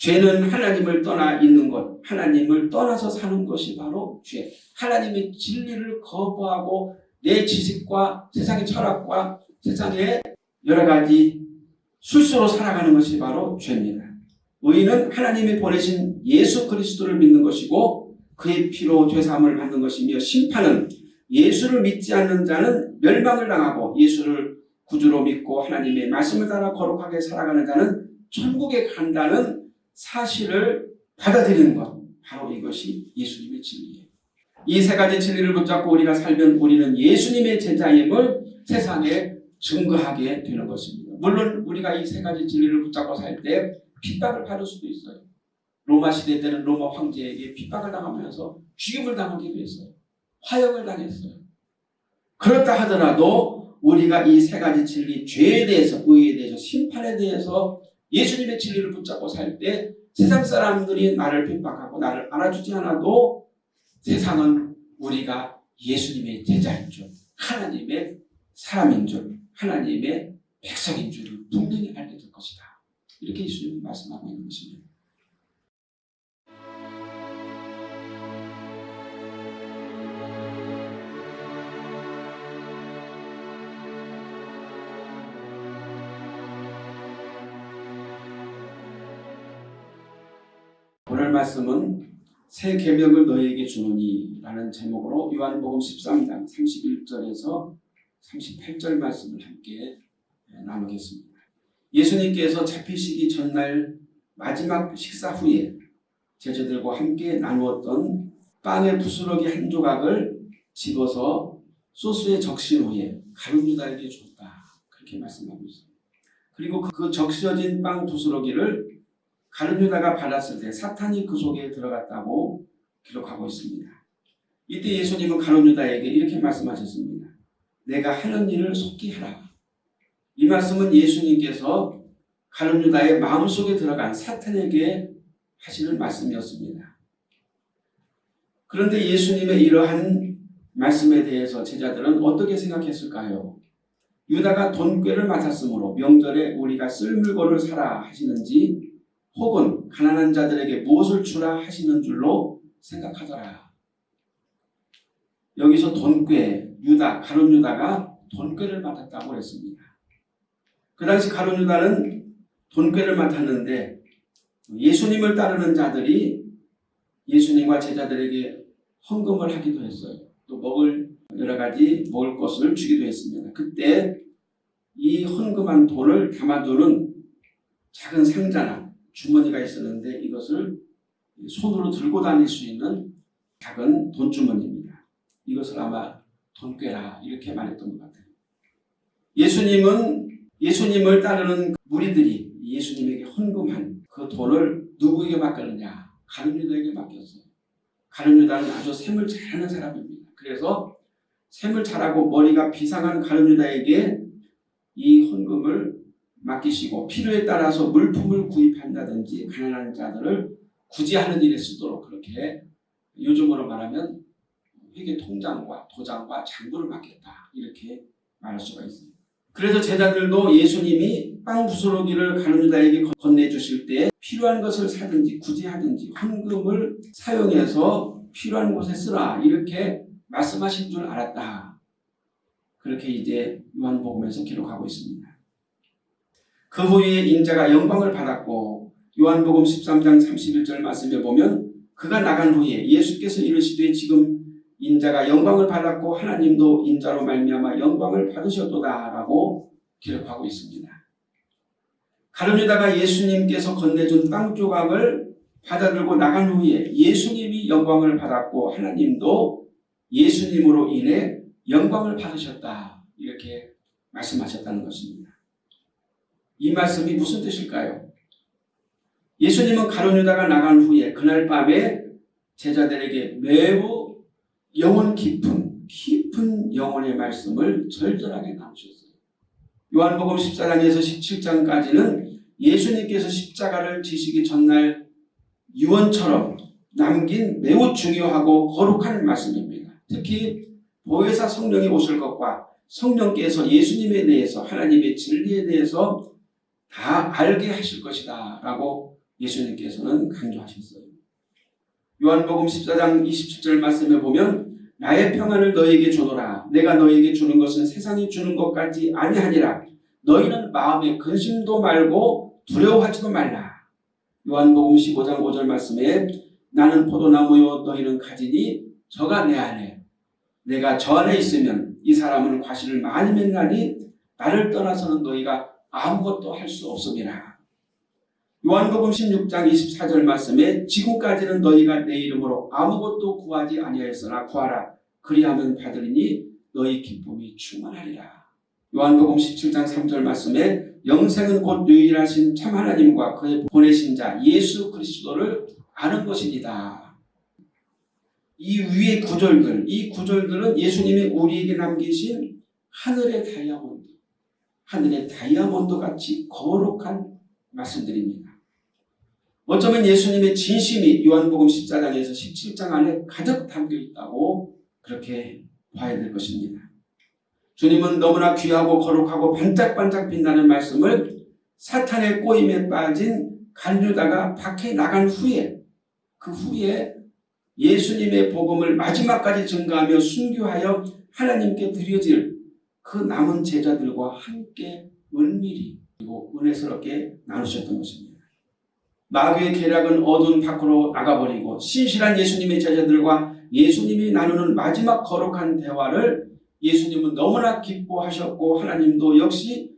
죄는 하나님을 떠나 있는 것, 하나님을 떠나서 사는 것이 바로 죄. 하나님의 진리를 거부하고 내 지식과 세상의 철학과 세상의 여러 가지 술수로 살아가는 것이 바로 죄입니다. 의인은 하나님이 보내신 예수 그리스도를 믿는 것이고 그의 피로 죄사함을 받는 것이며 심판은 예수를 믿지 않는 자는 멸망을 당하고 예수를 구주로 믿고 하나님의 말씀을 따라 거룩하게 살아가는 자는 천국에 간다는 사실을 받아들이는 것. 바로 이것이 예수님의 진리예요. 이 세 가지 진리를 붙잡고 우리가 살면 우리는 예수님의 제자임을 세상에 증거하게 되는 것입니다. 물론 우리가 이 세 가지 진리를 붙잡고 살 때 핍박을 받을 수도 있어요. 로마 시대 때는 로마 황제에게 핍박을 당하면서 죽임을 당하기도 했어요. 화형을 당했어요. 그렇다 하더라도 우리가 이 세 가지 진리, 죄에 대해서, 의에 대해서, 심판에 대해서 예수님의 진리를 붙잡고 살 때 세상 사람들이 나를 핍박하고 나를 알아주지 않아도 세상은 우리가 예수님의 제자인 줄, 하나님의 사람인 줄, 하나님의 백성인 줄을 분명히 될 것이다. 이렇게 예수님은 말씀하고 있는 것입니다. 말씀은 새 계명을 너희에게 주노니 라는 제목으로 요한복음 13장 31절에서 38절 말씀을 함께 나누겠습니다. 예수님께서 잡히시기 전날 마지막 식사 후에 제자들과 함께 나누었던 빵의 부스러기 한 조각을 집어서 소스에 적신 후에 가룟 유다에게 줬다. 그렇게 말씀하고 있습니다. 그리고 그 적셔진 빵 부스러기를 가룟 유다가 받았을 때 사탄이 그 속에 들어갔다고 기록하고 있습니다. 이때 예수님은 가룟 유다에게 이렇게 말씀하셨습니다. 내가 하는 일을 속히 하라. 이 말씀은 예수님께서 가룟 유다의 마음속에 들어간 사탄에게 하시는 말씀이었습니다. 그런데 예수님의 이러한 말씀에 대해서 제자들은 어떻게 생각했을까요? 유다가 돈꾀를 맡았으므로 명절에 우리가 쓸 물건을 사라 하시는지 혹은 가난한 자들에게 무엇을 주라 하시는 줄로 생각하더라. 여기서 돈꾀, 유다, 가룟 유다가 돈꾀를 맡았다고 했습니다. 그 당시 가룟 유다는 돈꾀를 맡았는데 예수님을 따르는 자들이 예수님과 제자들에게 헌금을 하기도 했어요. 또 먹을 여러 가지 먹을 것을 주기도 했습니다. 그때 이 헌금한 돈을 담아두는 작은 상자나 주머니가 있었는데 이것을 손으로 들고 다닐 수 있는 작은 돈주머니입니다. 이것을 아마 돈꾀라 이렇게 말했던 것 같아요. 예수님은 예수님을 따르는 무리들이 예수님에게 헌금한 그 돈을 누구에게 맡겼느냐? 가룟유다에게 맡겼어요. 가룟유다는 아주 셈을 잘하는 사람입니다. 그래서 셈을 잘하고 머리가 비상한 가룟유다에게 이 헌금을 맡기시고 필요에 따라서 물품을 구입한다든지 가난한 자들을 구제하는 일에 쓰도록 그렇게 요즘으로 말하면 회계 통장과 도장과 장부를 맡겼다 이렇게 말할 수가 있습니다. 그래서 제자들도 예수님이 빵 부스러기를 가룟 유다에게 건네주실 때 필요한 것을 사든지 구제하든지 헌금을 사용해서 필요한 곳에 쓰라 이렇게 말씀하신 줄 알았다. 그렇게 이제 요한복음에서 기록하고 있습니다. 그 후에 인자가 영광을 받았고 요한복음 13장 31절 말씀에 보면 그가 나간 후에 예수께서 이르시되 지금 인자가 영광을 받았고 하나님도 인자로 말미암아 영광을 받으셨도다라고 기록하고 있습니다. 가룟유다가 예수님께서 건네준 빵 조각을 받아들고 나간 후에 예수님이 영광을 받았고 하나님도 예수님으로 인해 영광을 받으셨다 이렇게 말씀하셨다는 것입니다. 이 말씀이 무슨 뜻일까요? 예수님은 가룟유다가 나간 후에 그날 밤에 제자들에게 매우 영혼 깊은 깊은 영혼의 말씀을 절절하게 나누셨어요. 요한복음 14장에서 17장까지는 예수님께서 십자가를 지시기 전날 유언처럼 남긴 매우 중요하고 거룩한 말씀입니다. 특히 보혜사 성령이 오실 것과 성령께서 예수님에 대해서 하나님의 진리에 대해서 다 알게 하실 것이다 라고 예수님께서는 강조하셨어요. 요한복음 14장 27절 말씀에 보면 나의 평안을 너에게 주노라 내가 너에게 주는 것은 세상이 주는 것 같지 아니하니라 너희는 마음에 근심도 말고 두려워하지도 말라. 요한복음 15장 5절 말씀에 나는 포도나무요 너희는 가지니 저가 내 안에 내가 저 안에 있으면 이 사람은 과실을 많이 맺나니 나를 떠나서는 너희가 아무것도 할 수 없음이라. 요한복음 16장 24절 말씀에 지금까지는 너희가 내 이름으로 아무것도 구하지 아니하였으나 구하라. 그리하면 받으리니 너희 기쁨이 충만하리라. 요한복음 17장 3절 말씀에 영생은 곧 유일하신 참 하나님과 그의 보내신 자 예수 그리스도를 아는 것입니다. 이 위의 구절들, 이 구절들은 예수님이 우리에게 남기신 하늘의 다이아몬드, 하늘의 다이아몬드 같이 거룩한 말씀들입니다. 어쩌면 예수님의 진심이 요한복음 14장에서 17장 안에 가득 담겨 있다고 그렇게 봐야 될 것입니다. 주님은 너무나 귀하고 거룩하고 반짝반짝 빛나는 말씀을 사탄의 꼬임에 빠진 간유다가 밖에 나간 후에 그 후에 예수님의 복음을 마지막까지 증가하며 순교하여 하나님께 드려질 그 남은 제자들과 함께 은밀히 그리고 은혜스럽게 나누셨던 것입니다. 마귀의 계략은 어두운 밖으로 나가버리고 신실한 예수님의 제자들과 예수님이 나누는 마지막 거룩한 대화를 예수님은 너무나 기뻐하셨고 하나님도 역시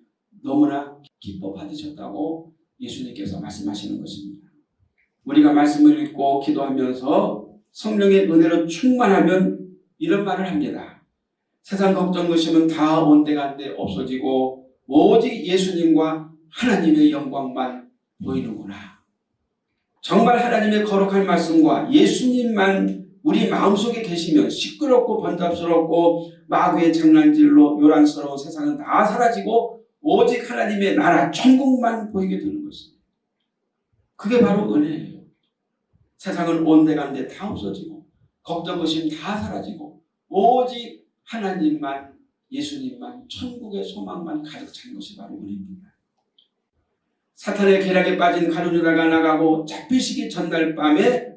너무나 기뻐 받으셨다고 예수님께서 말씀하시는 것입니다. 우리가 말씀을 읽고 기도하면서 성령의 은혜로 충만하면 이런 말을 합니다. 세상 걱정 의심은 다 온데간데 없어지고 오직 예수님과 하나님의 영광만 보이는구나. 정말 하나님의 거룩한 말씀과 예수님만 우리 마음속에 계시면 시끄럽고 번잡스럽고 마귀의 장난질로 요란스러운 세상은 다 사라지고 오직 하나님의 나라 천국만 보이게 되는 것입니다. 그게 바로 은혜예요. 세상은 온데간데 다 없어지고 걱정 의심 다 사라지고 오직 하나님만 예수님만 천국의 소망만 가득 찬 것이 바로 은혜입니다. 사탄의 계략에 빠진 가룟유다가 나가고 잡히시기 전날 밤에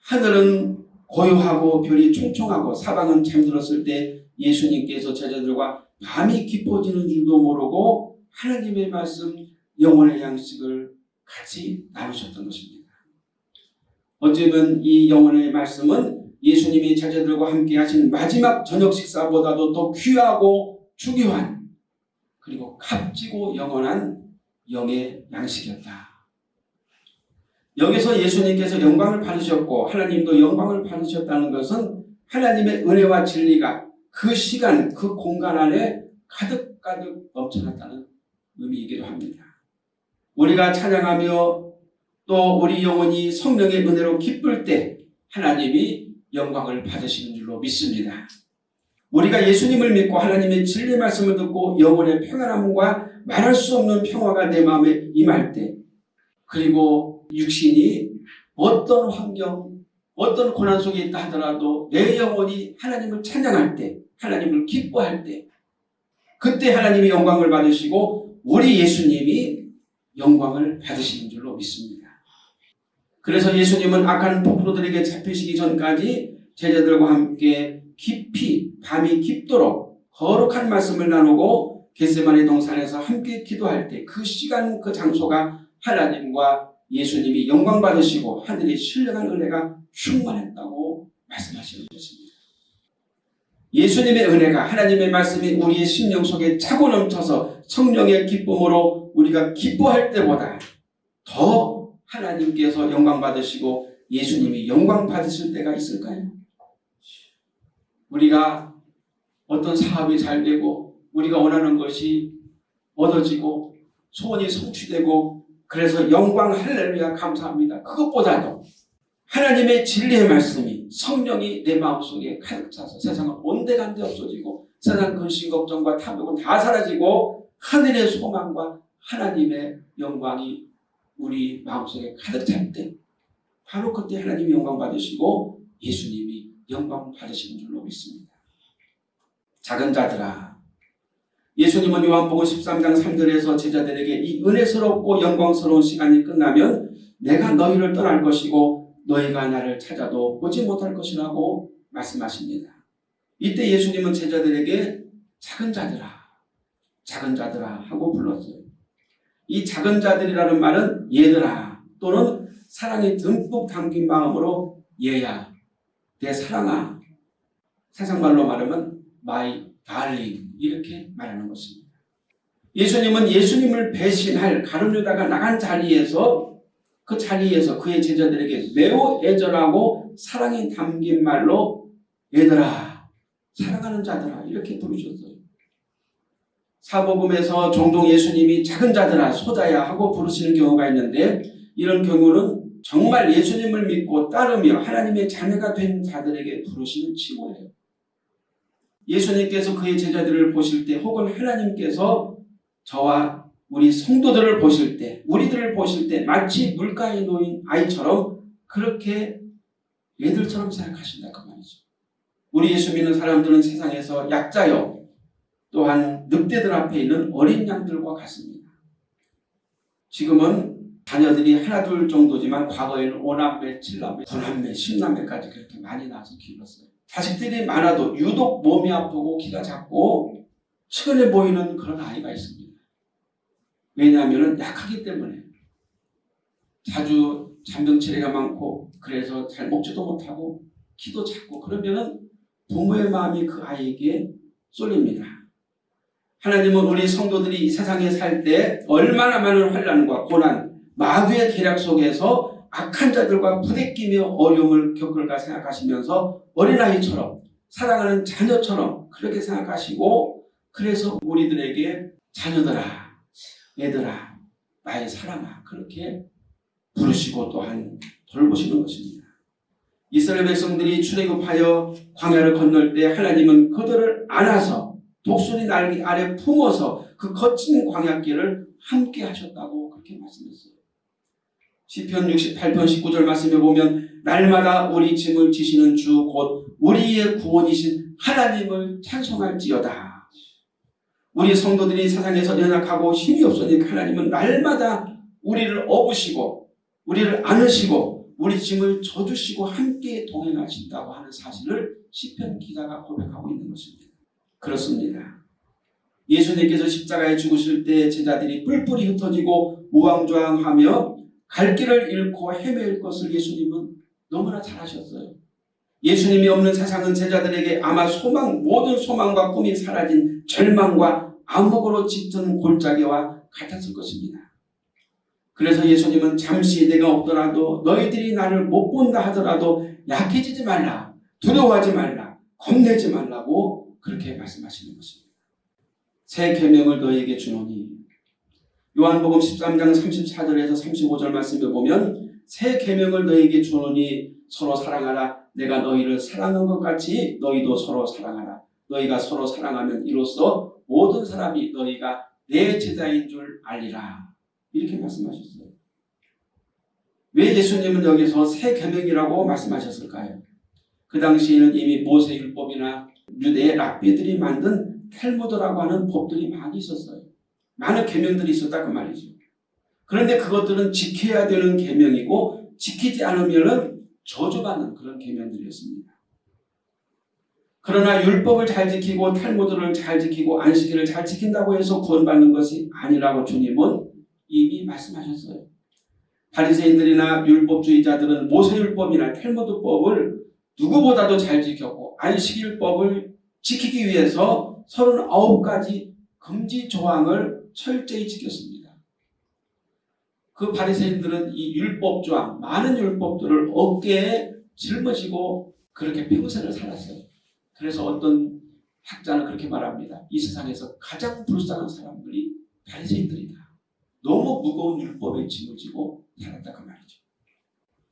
하늘은 고요하고 별이 총총하고 사방은 잠들었을 때 예수님께서 제자들과 밤이 깊어지는 줄도 모르고 하나님의 말씀 영혼의 양식을 같이 나누셨던 것입니다. 어쩌면 이 영혼의 말씀은 예수님이 제자들과 함께 하신 마지막 저녁 식사보다도 더 귀하고 중요한 그리고 값지고 영원한 영의 양식이었다. 여기서 예수님께서 영광을 받으셨고 하나님도 영광을 받으셨다는 것은 하나님의 은혜와 진리가 그 시간 그 공간 안에 가득가득 넘쳐났다는 의미이기도 합니다. 우리가 찬양하며 또 우리 영혼이 성령의 은혜로 기쁠 때 하나님이 영광을 받으시는 줄로 믿습니다. 우리가 예수님을 믿고 하나님의 진리 말씀을 듣고 영혼의 평안함과 말할 수 없는 평화가 내 마음에 임할 때 그리고 육신이 어떤 환경, 어떤 고난 속에 있다 하더라도 내 영혼이 하나님을 찬양할 때, 하나님을 기뻐할 때, 그때 하나님이 영광을 받으시고 우리 예수님이 영광을 받으시는 줄로 믿습니다. 그래서 예수님은 악한 폭로들에게 잡히시기 전까지 제자들과 함께 깊이 밤이 깊도록 거룩한 말씀을 나누고 겟세마네 동산에서 함께 기도할 때 그 시간 그 장소가 하나님과 예수님이 영광 받으시고 하늘의 신령한 은혜가 충만했다고 말씀하시는 것입니다. 예수님의 은혜가 하나님의 말씀이 우리의 심령 속에 차고 넘쳐서 성령의 기쁨으로 우리가 기뻐할 때보다 더 하나님께서 영광 받으시고 예수님이 영광 받으실 때가 있을까요? 우리가 어떤 사업이 잘 되고 우리가 원하는 것이 얻어지고 소원이 성취되고 그래서 영광 할렐루야 감사합니다. 그것보다도 하나님의 진리의 말씀이 성령이 내 마음속에 가득 차서 세상은 온데간데 없어지고 세상 근심 걱정과 탐욕은 다 사라지고 하늘의 소망과 하나님의 영광이 우리 마음속에 가득 찰 때 바로 그때 하나님이 영광 받으시고 예수님이 영광 받으시는 줄로 믿습니다. 작은 자들아 예수님은 요한복음 13장 3절에서 제자들에게 이 은혜스럽고 영광스러운 시간이 끝나면 내가 너희를 떠날 것이고 너희가 나를 찾아도 보지 못할 것이라고 말씀하십니다. 이때 예수님은 제자들에게 작은 자들아, 작은 자들아 하고 불렀어요. 이 작은 자들이라는 말은 얘들아 또는 사랑이 듬뿍 담긴 마음으로 얘야, 내 사랑아. 세상 말로 말하면 my darling 이렇게 말하는 것입니다. 예수님은 예수님을 배신할 가룟유다가 나간 자리에서 그 자리에서 그의 제자들에게 매우 애절하고 사랑이 담긴 말로 얘들아 사랑하는 자들아 이렇게 부르셨어요. 사복음에서 종종 예수님이 작은 자들아 소자야 하고 부르시는 경우가 있는데 이런 경우는 정말 예수님을 믿고 따르며 하나님의 자녀가 된 자들에게 부르시는 칭호예요. 예수님께서 그의 제자들을 보실 때 혹은 하나님께서 저와 우리 성도들을 보실 때 우리들을 보실 때 마치 물가에 놓인 아이처럼 그렇게 얘들처럼 생각하신다 그 말이죠. 우리 예수 믿는 사람들은 세상에서 약자요 또한 늑대들 앞에 있는 어린 양들과 같습니다. 지금은 자녀들이 하나 둘 정도지만 과거에는 오남매, 칠남매, 구남매, 십남매까지 그렇게 많이 낳아서 키웠어요. 자식들이 많아도 유독 몸이 아프고 키가 작고 측은해 보이는 그런 아이가 있습니다. 왜냐하면 약하기 때문에 자주 잔병치레가 많고 그래서 잘 먹지도 못하고 키도 작고 그러면 은 부모의 마음이 그 아이에게 쏠립니다. 하나님은 우리 성도들이 이 세상에 살 때 얼마나 많은 환란과 고난, 마귀의 계략 속에서 악한 자들과 부대끼며 어려움을 겪을까 생각하시면서 어린아이처럼 사랑하는 자녀처럼 그렇게 생각하시고 그래서 우리들에게 자녀들아 얘들아 나의 사랑아 그렇게 부르시고 또한 돌보시는 것입니다. 이스라엘 백성들이 출애굽하여 광야를 건널 때 하나님은 그들을 안아서 독수리 날개 아래 품어서 그 거친 광야길을 함께 하셨다고 그렇게 말씀했어요. 시편 68편 19절 말씀에 보면 날마다 우리 짐을 지시는 주 곧 우리의 구원이신 하나님을 찬송할지어다. 우리 성도들이 세상에서 연약하고 힘이 없으니까 하나님은 날마다 우리를 업으시고 우리를 안으시고 우리 짐을 져주시고 함께 동행하신다고 하는 사실을 시편 기자가 고백하고 있는 것입니다. 그렇습니다. 예수님께서 십자가에 죽으실 때 제자들이 뿔뿔이 흩어지고 우왕좌왕하며 갈 길을 잃고 헤맬 것을 예수님은 너무나 잘하셨어요. 예수님이 없는 세상은 제자들에게 아마 소망 모든 소망과 꿈이 사라진 절망과 암흑으로 짙은 골짜기와 같았을 것입니다. 그래서 예수님은 잠시 내가 없더라도 너희들이 나를 못 본다 하더라도 약해지지 말라 두려워하지 말라 겁내지 말라고 그렇게 말씀하시는 것입니다. 새 계명을 너희에게 주노니 요한복음 13장 34절에서 35절 말씀을 보면 새 계명을 너희에게 주노니 서로 사랑하라 내가 너희를 사랑한 것 같이 너희도 서로 사랑하라 너희가 서로 사랑하면 이로써 모든 사람이 너희가 내 제자인 줄 알리라 이렇게 말씀하셨어요. 왜 예수님은 여기서 새 계명이라고 말씀하셨을까요? 그 당시에는 이미 모세율법이나 유대의 랍비들이 만든 텔무드라고 하는 법들이 많이 있었어요. 많은 계명들이 있었다 그 말이죠. 그런데 그것들은 지켜야 되는 계명이고 지키지 않으면 저주받는 그런 계명들이었습니다. 그러나 율법을 잘 지키고 탈무드를 잘 지키고 안식일을 잘 지킨다고 해서 구원받는 것이 아니라고 주님은 이미 말씀하셨어요. 바리새인들이나 율법주의자들은 모세율법이나 탈무드법을 누구보다도 잘 지켰고 안식일법을 지키기 위해서 39가지 금지 조항을 철저히 지켰습니다. 그 바리새인들은 이 율법 조항, 많은 율법들을 어깨에 짊어지고 그렇게 평생을 살았어요. 그래서 어떤 학자는 그렇게 말합니다. 이 세상에서 가장 불쌍한 사람들이 바리새인들이다. 너무 무거운 율법에 짐을 지고 살았다 그 말이죠.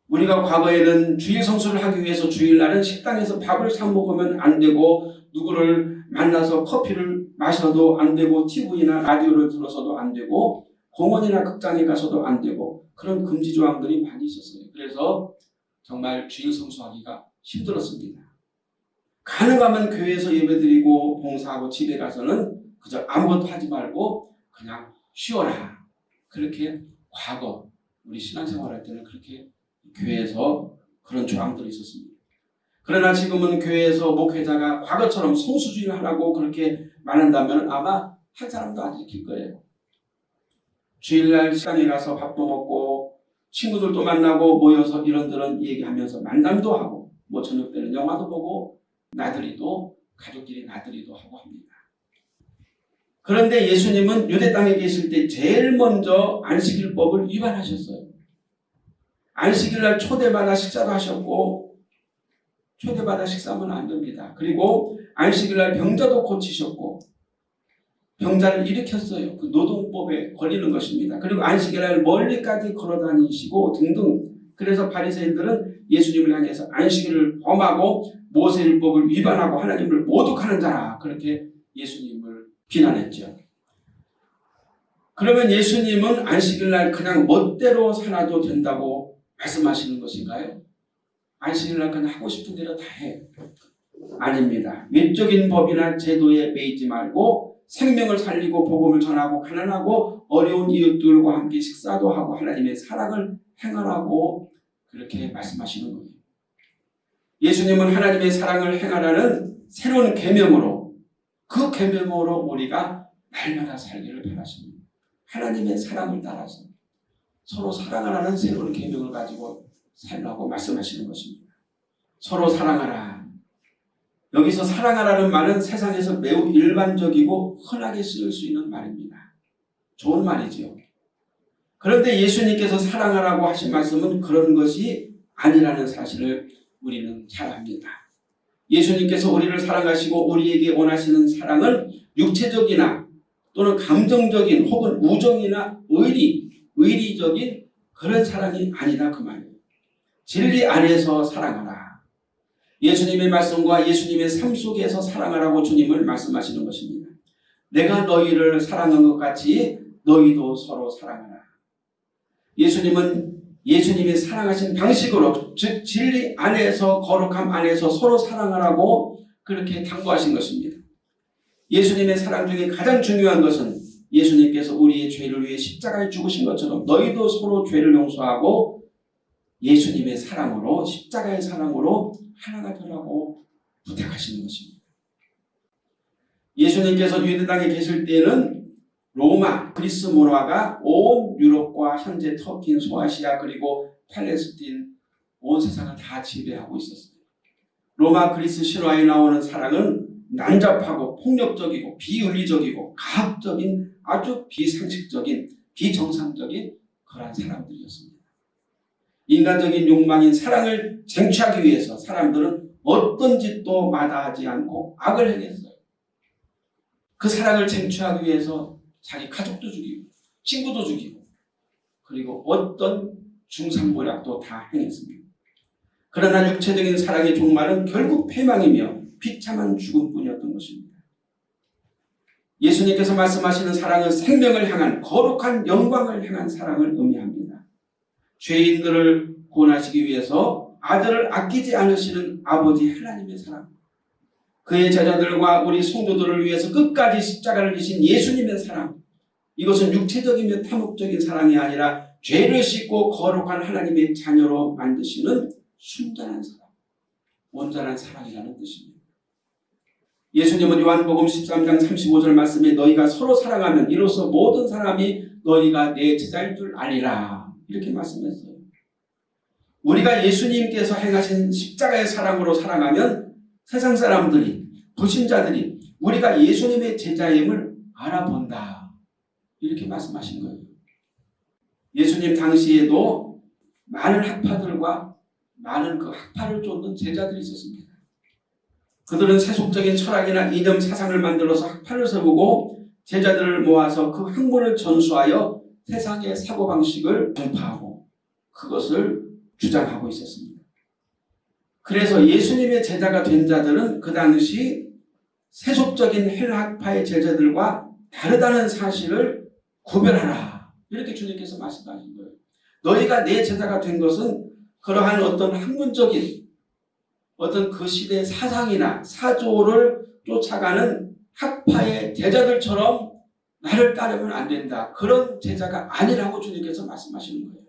우리가 과거에는 주일 성수를 하기 위해서 주일날은 식당에서 밥을 사 먹으면 안 되고 누구를 만나서 커피를 마셔도 안 되고 TV나 라디오를 들어서도 안 되고 공원이나 극장에 가서도 안 되고 그런 금지 조항들이 많이 있었어요. 그래서 정말 주일 성수하기가 힘들었습니다. 가능하면 교회에서 예배드리고 봉사하고 집에 가서는 그저 아무것도 하지 말고 그냥 쉬어라. 그렇게 과거 우리 신앙생활할 때는 그렇게 교회에서 그런 조항들이 있었습니다. 그러나 지금은 교회에서 목회자가 과거처럼 성수주의를 하라고 그렇게 말한다면 아마 한 사람도 안 지킬 거예요. 주일날 시간에 가서 밥도 먹고 친구들도 만나고 모여서 이런저런 얘기하면서 만남도 하고 뭐 저녁 때는 영화도 보고 나들이도 가족끼리 나들이도 하고 합니다. 그런데 예수님은 유대 땅에 계실 때 제일 먼저 안식일법을 위반하셨어요. 안식일날 초대받아 식사도 하셨고 초대받아 식사하면 안 됩니다. 그리고 안식일날 병자도 고치셨고 병자를 일으켰어요. 그 노동법에 걸리는 것입니다. 그리고 안식일날 멀리까지 걸어다니시고 등등 그래서 바리새인들은 예수님을 향해서 안식일을 범하고 모세율법을 위반하고 하나님을 모독하는 자라 그렇게 예수님을 비난했죠. 그러면 예수님은 안식일날 그냥 멋대로 살아도 된다고 말씀하시는 것인가요? 안식일날 그냥 하고 싶은 대로 다 해. 아닙니다. 외적인 법이나 제도에 매이지 말고 생명을 살리고 복음을 전하고 가난하고 어려운 이웃들과 함께 식사도 하고 하나님의 사랑을 행하라고 그렇게 말씀하시는 거예요. 예수님은 하나님의 사랑을 행하라는 새로운 계명으로 그 계명으로 우리가 날마다 살기를 바라십니다. 하나님의 사랑을 따라서 서로 사랑하라는 새로운 계명을 가지고 살라고 말씀하시는 것입니다. 서로 사랑하라. 여기서 사랑하라는 말은 세상에서 매우 일반적이고 흔하게 쓰일 수 있는 말입니다. 좋은 말이지요. 그런데 예수님께서 사랑하라고 하신 말씀은 그런 것이 아니라는 사실을 우리는 잘 압니다. 예수님께서 우리를 사랑하시고 우리에게 원하시는 사랑은 육체적이나 또는 감정적인 혹은 우정이나 의리, 의리적인 그런 사랑이 아니다 그 말이에요. 진리 안에서 사랑하라. 예수님의 말씀과 예수님의 삶 속에서 사랑하라고 주님을 말씀하시는 것입니다. 내가 너희를 사랑한 것 같이 너희도 서로 사랑하라. 예수님은 예수님이 사랑하신 방식으로 즉 진리 안에서 거룩함 안에서 서로 사랑하라고 그렇게 당부하신 것입니다. 예수님의 사랑 중에 가장 중요한 것은 예수님께서 우리의 죄를 위해 십자가에 죽으신 것처럼 너희도 서로 죄를 용서하고 예수님의 사랑으로 십자가의 사랑으로 하나가 되라고 부탁하시는 것입니다. 예수님께서 유대 땅에 계실 때는 로마, 그리스 문화가 온 유럽과 현재 터키, 소아시아 그리고 팔레스틴 온 세상을 다 지배하고 있었습니다. 로마, 그리스 신화에 나오는 사랑은 난잡하고 폭력적이고 비윤리적이고 가학적인 아주 비상식적인 비정상적인 그러한 사람들이었습니다. 인간적인 욕망인 사랑을 쟁취하기 위해서 사람들은 어떤 짓도 마다하지 않고 악을 행했어요. 그 사랑을 쟁취하기 위해서 자기 가족도 죽이고 친구도 죽이고 그리고 어떤 중상모략도 다 행했습니다. 그러나 육체적인 사랑의 종말은 결국 패망이며 비참한 죽음뿐이었던 것입니다. 예수님께서 말씀하시는 사랑은 생명을 향한 거룩한 영광을 향한 사랑을 의미합니다. 죄인들을 구원하시기 위해서 아들을 아끼지 않으시는 아버지 하나님의 사랑 그의 제자들과 우리 성도들을 위해서 끝까지 십자가를 지신 예수님의 사랑 이것은 육체적이며 탐욕적인 사랑이 아니라 죄를 씻고 거룩한 하나님의 자녀로 만드시는 순전한 사랑 온전한 사랑이라는 뜻입니다. 예수님은 요한복음 13장 35절 말씀에 너희가 서로 사랑하면 이로써 모든 사람이 너희가 내 제자일 줄 아리라 이렇게 말씀했어요. 우리가 예수님께서 행하신 십자가의 사랑으로 사랑하면 세상 사람들이 불신자들이 우리가 예수님의 제자임을 알아본다. 이렇게 말씀하신 거예요. 예수님 당시에도 많은 학파들과 많은 그 학파를 쫓는 제자들이 있었습니다. 그들은 세속적인 철학이나 이념 사상을 만들어서 학파를 세우고 제자들을 모아서 그 학문을 전수하여 세상의 사고방식을 전파하고 그것을 주장하고 있었습니다. 그래서 예수님의 제자가 된 자들은 그 당시 세속적인 헬학파의 제자들과 다르다는 사실을 구별하라. 이렇게 주님께서 말씀하신 거예요. 너희가 내 제자가 된 것은 그러한 어떤 학문적인 어떤 그 시대의 사상이나 사조를 쫓아가는 학파의 제자들처럼 나를 따르면 안 된다. 그런 제자가 아니라고 주님께서 말씀하시는 거예요.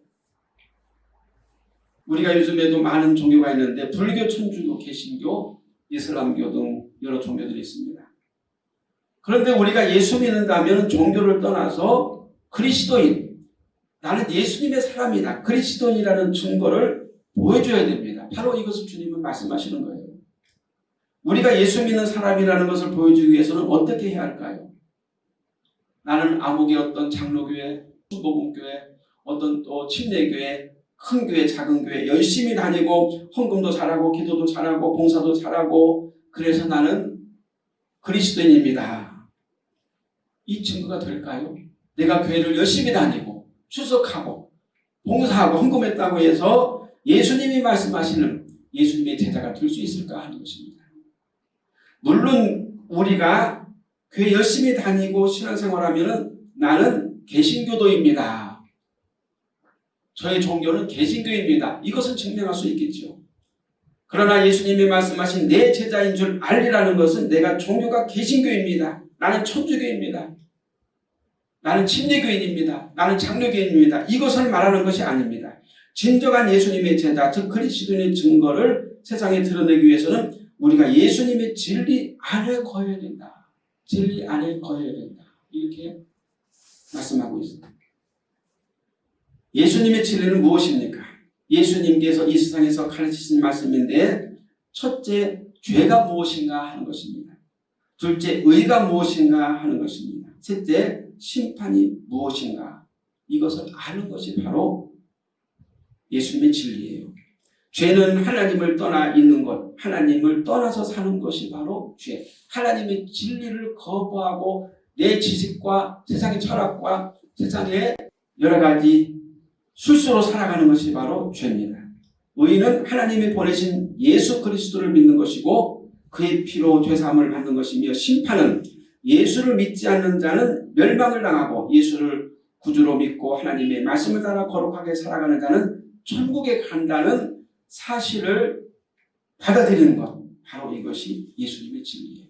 우리가 요즘에도 많은 종교가 있는데 불교, 천주교, 개신교, 이슬람교 등 여러 종교들이 있습니다. 그런데 우리가 예수 믿는다면 종교를 떠나서 그리스도인, 나는 예수님의 사람이다. 그리스도인이라는 증거를 보여줘야 됩니다. 바로 이것을 주님은 말씀하시는 거예요. 우리가 예수 믿는 사람이라는 것을 보여주기 위해서는 어떻게 해야 할까요? 나는 암흑의 어떤 장로교회, 수복음교회, 어떤 또 침례교회, 큰 교회, 작은 교회 열심히 다니고 헌금도 잘하고 기도도 잘하고 봉사도 잘하고 그래서 나는 그리스도인입니다. 이 증거가 될까요? 내가 교회를 열심히 다니고 출석하고 봉사하고 헌금했다고 해서 예수님이 말씀하시는 예수님의 제자가 될 수 있을까 하는 것입니다. 물론 우리가 교회 열심히 다니고 신앙생활하면 나는 개신교도입니다. 저의 종교는 개신교입니다. 이것은 증명할 수 있겠죠. 그러나 예수님이 말씀하신 내 제자인 줄 알리라는 것은 내가 종교가 개신교입니다. 나는 천주교입니다. 나는 침례교인입니다. 나는 장로교인입니다. 이것을 말하는 것이 아닙니다. 진정한 예수님의 제자, 즉 그리스도인의 증거를 세상에 드러내기 위해서는 우리가 예수님의 진리 안에 거해야 된다. 진리 안에 거해야 된다. 이렇게 말씀하고 있습니다. 예수님의 진리는 무엇입니까? 예수님께서 이 세상에서 가르치신 말씀인데 첫째, 죄가 무엇인가 하는 것입니다. 둘째, 의가 무엇인가 하는 것입니다. 셋째, 심판이 무엇인가 이것을 아는 것이 바로 예수님의 진리예요. 죄는 하나님을 떠나 있는 것, 하나님을 떠나서 사는 것이 바로 죄. 하나님의 진리를 거부하고 내 지식과 세상의 철학과 세상의 여러 가지 술수로 살아가는 것이 바로 죄입니다. 의인은 하나님이 보내신 예수 그리스도를 믿는 것이고 그의 피로 죄사함을 받는 것이며 심판은 예수를 믿지 않는 자는 멸망을 당하고 예수를 구주로 믿고 하나님의 말씀을 따라 거룩하게 살아가는 자는 천국에 간다는 사실을 받아들이는 것 바로 이것이 예수님의 진리예요.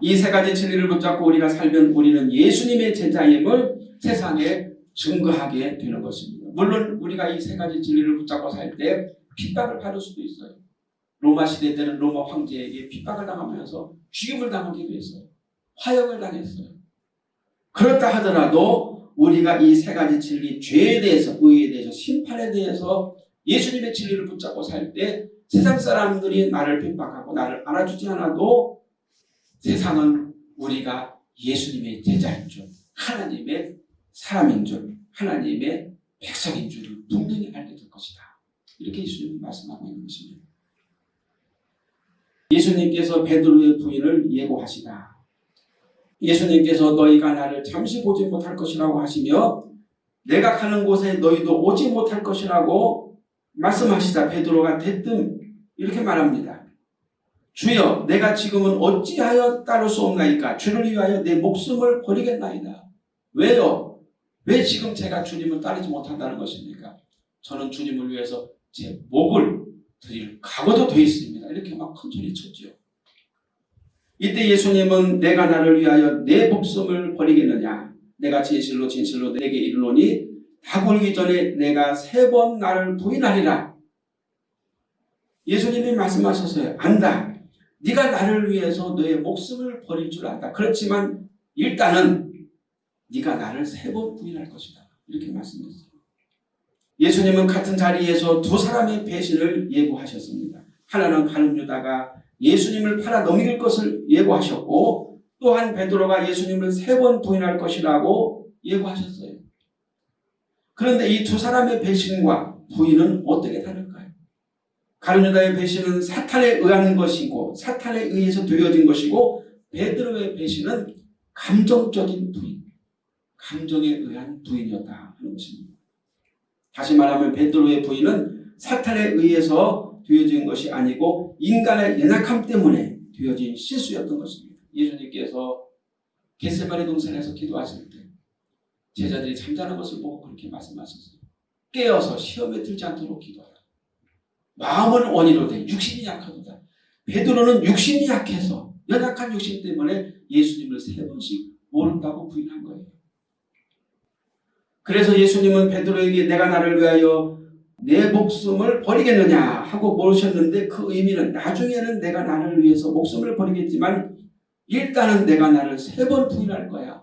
이 세 가지 진리를 붙잡고 우리가 살면 우리는 예수님의 제자임을 세상에 증거하게 되는 것입니다. 물론 우리가 이 세 가지 진리를 붙잡고 살 때 핍박을 받을 수도 있어요. 로마 시대 때는 로마 황제에게 핍박을 당하면서 죽임을 당하기도 했어요. 화형을 당했어요. 그렇다 하더라도 우리가 이 세 가지 진리, 죄에 대해서, 의에 대해서, 심판에 대해서 예수님의 진리를 붙잡고 살 때 세상 사람들이 나를 핍박하고 나를 알아주지 않아도 세상은 우리가 예수님의 제자인 줄, 하나님의 사람인 줄, 하나님의 백성인 줄을 분명히 알게 될 것이다. 이렇게 예수님은 말씀하고 있는 것입니다. 예수님께서 베드로의 부인을 예고하시다. 예수님께서 너희가 나를 잠시 보지 못할 것이라고 하시며 내가 가는 곳에 너희도 오지 못할 것이라고 말씀하시다 베드로가 대뜸 이렇게 말합니다. 주여 내가 지금은 어찌하여 따를 수 없나이까 주를 위하여 내 목숨을 버리겠나이다. 왜요? 왜 지금 제가 주님을 따르지 못한다는 것입니까? 저는 주님을 위해서 제 목을 드릴 각오도 되어 있습니다. 이렇게 막 큰 소리 쳤죠. 이때 예수님은 내가 나를 위하여 내 목숨을 버리겠느냐 내가 진실로 진실로 내게 이르노니 다 굴기 전에 내가 세 번 나를 부인하리라. 예수님이 말씀하셨어요. 안다. 네가 나를 위해서 너의 목숨을 버릴 줄 안다. 그렇지만 일단은 네가 나를 세 번 부인할 것이다. 이렇게 말씀했어요. 예수님은 같은 자리에서 두 사람의 배신을 예고하셨습니다. 하나는 가룟 유다가 예수님을 팔아 넘길 것을 예고하셨고 또한 베드로가 예수님을 세 번 부인할 것이라고 예고하셨어요. 그런데 이 두 사람의 배신과 부인은 어떻게 다를까요? 가룟 유다의 배신은 사탄에 의한 것이고 사탄에 의해서 되어진 것이고 베드로의 배신은 감정적인 부인, 감정에 의한 부인이었다 하는 것입니다. 다시 말하면 베드로의 부인은 사탄에 의해서 되어진 것이 아니고 인간의 연약함 때문에 되어진 실수였던 것입니다. 예수님께서 겟세마네 동산에서 기도하실 때 제자들이 잠자는 것을 보고 그렇게 말씀하셨어요. 깨어서 시험에 들지 않도록 기도하라. 마음은 원이로 돼 육신이 약하도다. 베드로는 육신이 약해서 연약한 욕심 때문에 예수님을 세 번씩 모른다고 부인한 거예요. 그래서 예수님은 베드로에게 내가 나를 위하여 내 목숨을 버리겠느냐 하고 물으셨는데 그 의미는 나중에는 내가 나를 위해서 목숨을 버리겠지만 일단은 내가 나를 세 번 부인할 거야.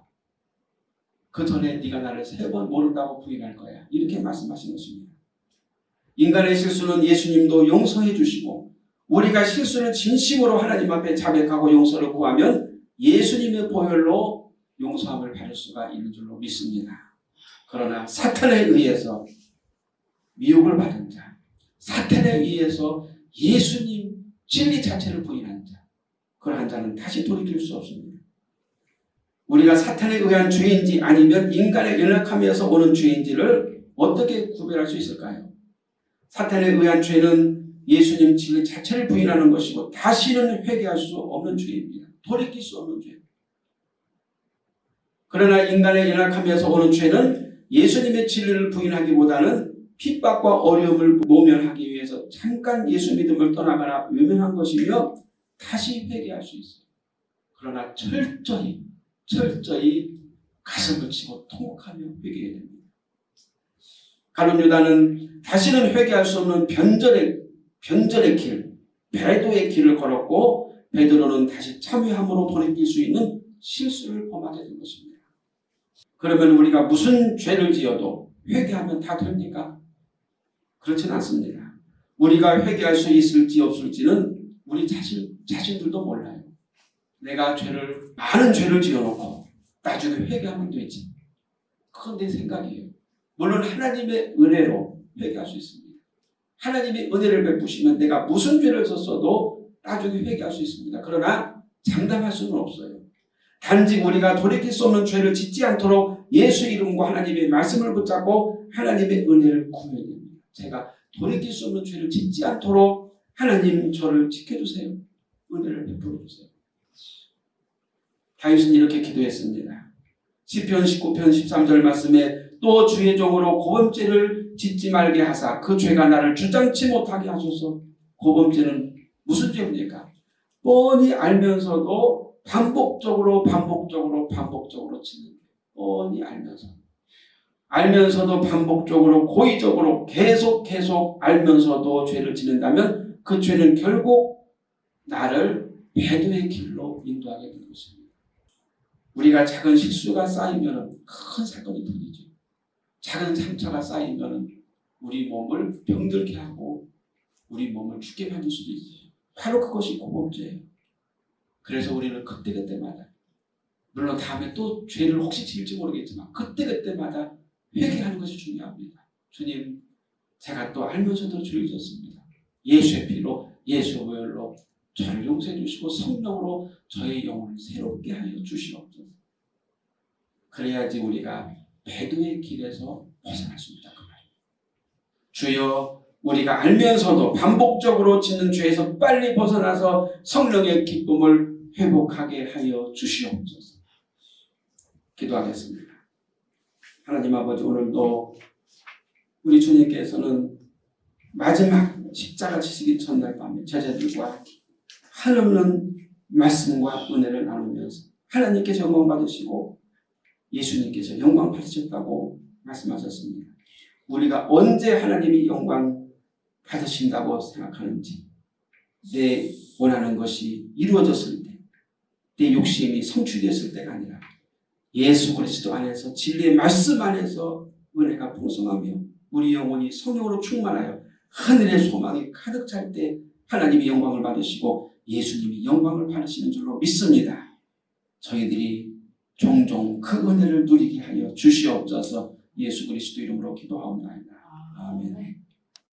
그 전에 네가 나를 세 번 모른다고 부인할 거야. 이렇게 말씀하신 것입니다. 인간의 실수는 예수님도 용서해 주시고 우리가 실수를 진심으로 하나님 앞에 자백하고 용서를 구하면 예수님의 보혈로 용서함을 받을 수가 있는 줄로 믿습니다. 그러나 사탄에 의해서 미혹을 받은 자, 사탄에 의해서 예수님 진리 자체를 부인한 자, 그러한 자는 다시 돌이킬 수 없습니다. 우리가 사탄에 의한 죄인지 아니면 인간의 연약함에서 오는 죄인지를 어떻게 구별할 수 있을까요? 사탄에 의한 죄는 예수님 진리 자체를 부인하는 것이고 다시는 회개할 수 없는 죄입니다. 돌이킬 수 없는 죄. 그러나 인간의 연약함에서 오는 죄는 예수님의 진리를 부인하기보다는 핍박과 어려움을 모면하기 위해서 잠깐 예수 믿음을 떠나거나 외면한 것이며 다시 회개할 수 있어요. 그러나 철저히 철저히 가슴을 치고 통곡하며 회개해야 됩니다. 가룟 유다는 다시는 회개할 수 없는 변절의 변절의 길, 배도의 길을 걸었고 베드로는 다시 참여함으로 돌이킬 수 있는 실수를 범하게 된 것입니다. 그러면 우리가 무슨 죄를 지어도 회개하면 다 됩니까? 그렇지는 않습니다. 우리가 회개할 수 있을지 없을지는 우리 자신, 자신들도 몰라요. 내가 죄를, 많은 죄를 지어놓고 나중에 회개하면 되지. 그건 내 생각이에요. 물론 하나님의 은혜로 회개할 수 있습니다. 하나님이 은혜를 베푸시면 내가 무슨 죄를 썼어도 나중에 회개할 수 있습니다. 그러나 장담할 수는 없어요. 단지 우리가 돌이킬 수 없는 죄를 짓지 않도록 예수 이름과 하나님의 말씀을 붙잡고 하나님의 은혜를 구해야 됩니다. 제가 돌이킬 수 없는 죄를 짓지 않도록 하나님 저를 지켜주세요. 은혜를 베풀어 주세요. 다윗은 이렇게 기도했습니다. 시편 19편 13절 말씀에 또 주의 종으로 고범죄를 짓지 말게 하사 그 죄가 나를 주장치 못하게 하소서. 고범죄는 무슨 죄입니까? 뻔히 알면서도 반복적으로 반복적으로 반복적으로 죄. 뻔히 알면서 알면서도 반복적으로 고의적으로 계속 계속 알면서도 죄를 짓는다면 그 죄는 결국 나를 배도의 길로 인도하게 되는 것입니다. 우리가 작은 실수가 쌓이면 큰 사건이 터지죠. 작은 상처가 쌓이면 우리 몸을 병들게 하고 우리 몸을 죽게 만들 수도 있어요. 바로 그것이 고범죄예요. 그래서 우리는 그때그때마다 물론 다음에 또 죄를 혹시 지을지 모르겠지만 그때그때마다 회개하는 것이 중요합니다. 주님 제가 또 알면서도 죄를 졌습니다. 예수의 피로 예수의 보혈로 저를 용서해 주시고 성령으로 저의 영혼을 새롭게 하여 주시옵소서. 그래야지 우리가 배도의 길에서 벗어날 수 있다 그. 주여 우리가 알면서도 반복적으로 짓는 죄에서 빨리 벗어나서 성령의 기쁨을 회복하게 하여 주시옵소서. 기도하겠습니다. 하나님 아버지 오늘도 우리 주님께서는 마지막 십자가 지시기 전날 밤에 제자들과 한없는 말씀과 은혜를 나누면서 하나님께서 영광 받으시고 예수님께서 영광 받으셨다고 말씀하셨습니다. 우리가 언제 하나님이 영광 받으신다고 생각하는지 내 원하는 것이 이루어졌을 때 내 욕심이 성취되었을 때가 아니라 예수 그리스도 안에서 진리의 말씀 안에서 은혜가 풍성하며 우리 영혼이 성령으로 충만하여 하늘의 소망이 가득 찰 때 하나님이 영광을 받으시고 예수님이 영광을 받으시는 줄로 믿습니다. 저희들이 종종 그 은혜를 누리게 하여 주시옵소서 예수 그리스도 이름으로 기도하옵나이다. 아멘.